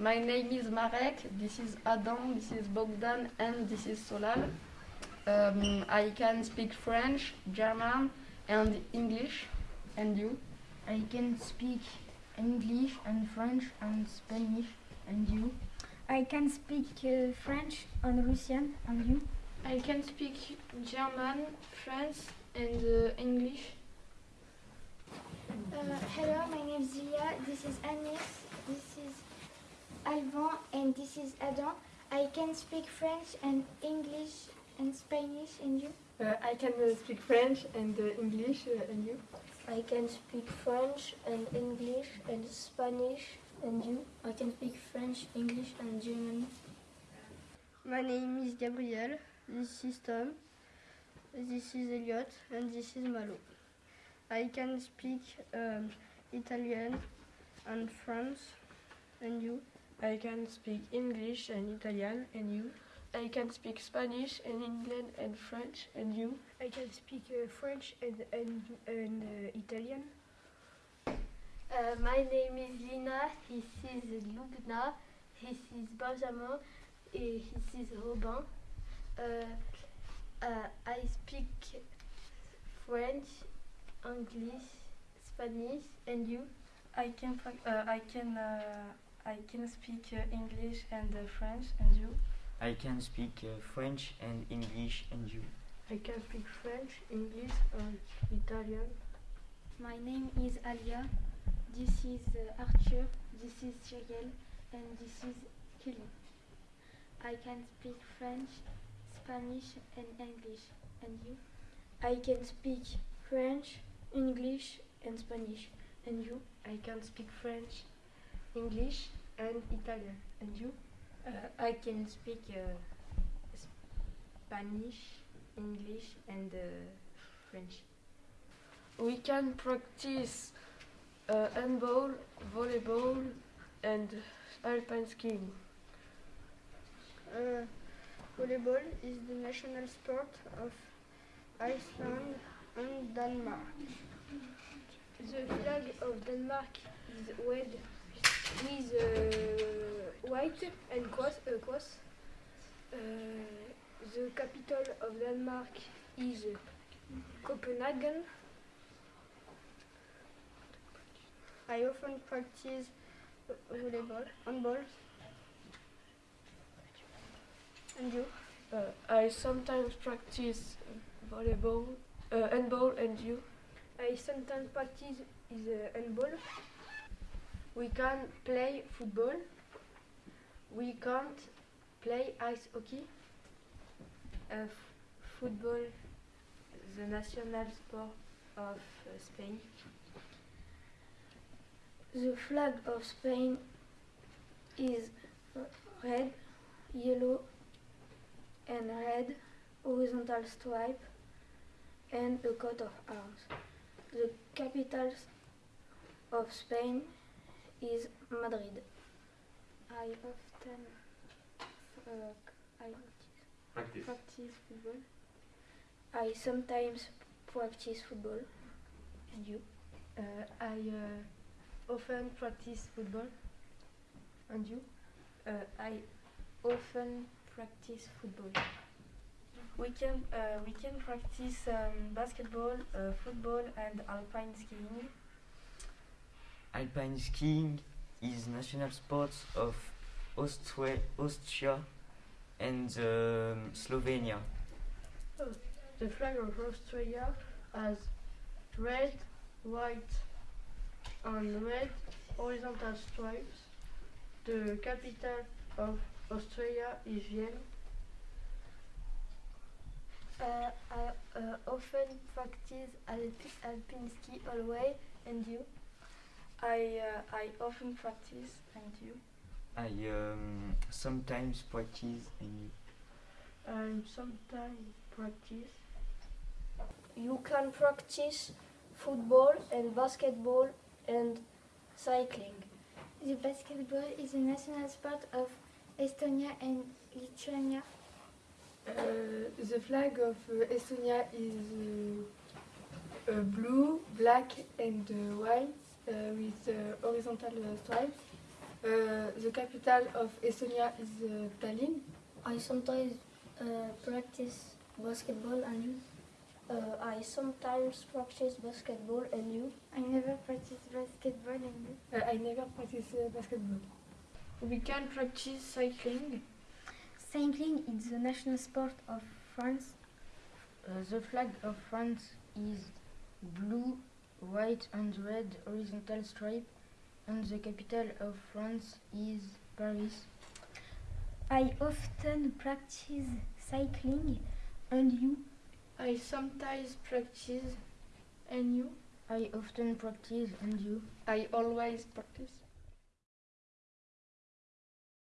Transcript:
My name is Marek, this is Adam, this is Bogdan, and this is Solal. Um, I can speak French, German, and English. And you? I can speak English and French and Spanish. And you? I can speak uh, French and Russian. And you? I can speak German, French, and uh, English. Uh, hello, my name is Julia. This is Agnès. This Alban, and this is Adam. I can speak French and English and Spanish. And you? Uh, I can uh, speak French and uh, English. uh, and you? I can speak French and English and Spanish. And you? I can speak French, English, and German. My name is Gabriel. This is Tom. This is Elliot, and this is Malo. I can speak um, Italian and French. And you? I can speak English and Italian. And you? I can speak Spanish and England and French. And you? I can speak uh, French and, and, and uh, Italian. Uh, my name is Lina. This is Lubna. This is Benjamin. And this is Robin. Uh, uh, I speak French, English, Spanish, and you? I can uh, I can uh, I can speak uh, English and uh, French, and you? I can speak uh, French and English, and you? I can speak French, English, and Italian. My name is Alia. This is uh, Arthur. This is Cyril, and this is Kelly. I can speak French, Spanish, and English. And you? I can speak French, English, and Spanish. And you? I can speak French, English, and Italian. And you? Uh, I can speak uh, Spanish, English, and uh, French. We can practice uh, handball, volleyball, and alpine skiing. Uh, volleyball is the national sport of Iceland and Denmark. The flag of Denmark is red with uh, white and cross. Uh, cross. Uh, the capital of Denmark is Copenhagen. I often practice volleyball, handball. And you? Uh, I sometimes practice volleyball, uh, handball, and you? I sometimes practice is uh, handball. We can play football. We can't play ice hockey. Uh, football, the national sport of uh, Spain. The flag of Spain is red, yellow, and red horizontal stripe and a coat of arms. The capitals of Spain is Madrid. I often uh, I practice. practice football. I sometimes practice football. And you? Uh, I uh, often practice football. And you? Uh, I often practice football. We can uh, we can practice um, basketball, uh, football, and alpine skiing. Alpine skiing is national sport of Austria, Austria and um, Slovenia. The flag of Austria has red, white, and red horizontal stripes. The capital of Austria is Vienna. Uh, I uh, often practice alp alpine ski always, and you? I uh, I often practice, and you? I um, sometimes practice, and you? I sometimes practice. You can practice football and basketball and cycling. The basketball is a national sport of Estonia and Lithuania. Uh, the flag of uh, Estonia is uh, uh, blue, black, and uh, white with uh, horizontal stripes. Uh, the capital of Estonia is uh, Tallinn. I sometimes uh, practice basketball and you. Uh, I sometimes practice basketball and you. I never practice basketball and you. Uh, I never practice uh, basketball. We can practice cycling. Cycling is the national sport of France. Uh, the flag of France is blue, white and red horizontal stripe and the capital of France is Paris. I often practice cycling and you. I sometimes practice and you. I often practice and you. I always practice.